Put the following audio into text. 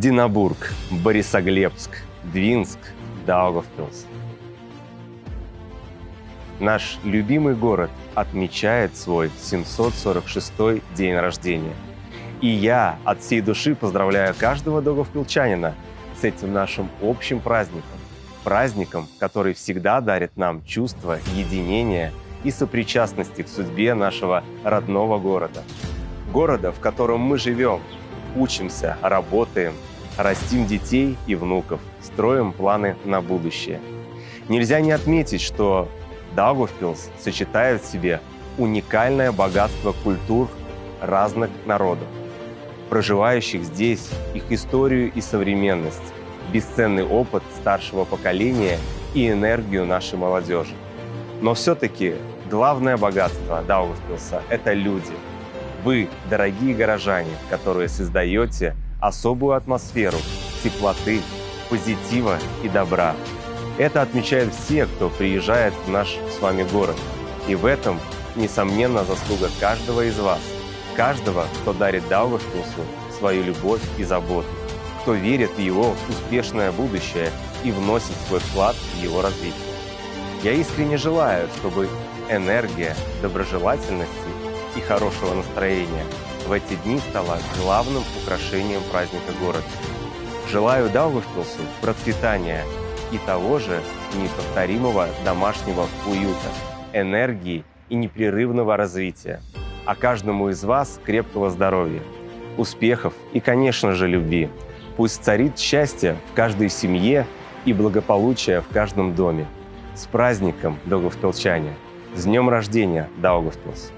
Динабург, Борисоглебск, Двинск, Даугавпилс. Наш любимый город отмечает свой 746-й день рождения. И я от всей души поздравляю каждого даугавпилчанина с этим нашим общим праздником. Праздником, который всегда дарит нам чувство единения и сопричастности к судьбе нашего родного города. Города, в котором мы живем, учимся, работаем, растим детей и внуков, строим планы на будущее. Нельзя не отметить, что Даугавпилс сочетает в себе уникальное богатство культур разных народов, проживающих здесь, их историю и современность, бесценный опыт старшего поколения и энергию нашей молодежи. Но все-таки главное богатство Даугавпилса – это люди – вы, дорогие горожане, которые создаете особую атмосферу теплоты, позитива и добра. Это отмечают все, кто приезжает в наш с вами город. И в этом, несомненно, заслуга каждого из вас. Каждого, кто дарит Даугавпилсу свою любовь и заботу, кто верит в его успешное будущее и вносит свой вклад в его развитие. Я искренне желаю, чтобы энергия доброжелательности и хорошего настроения в эти дни стала главным украшением праздника города. Желаю Даугавпилсу процветания и того же неповторимого домашнего уюта, энергии и непрерывного развития, а каждому из вас крепкого здоровья, успехов и, конечно же, любви. Пусть царит счастье в каждой семье и благополучие в каждом доме. С праздником, Даугавпилчане! С днем рождения, Даугавпилс!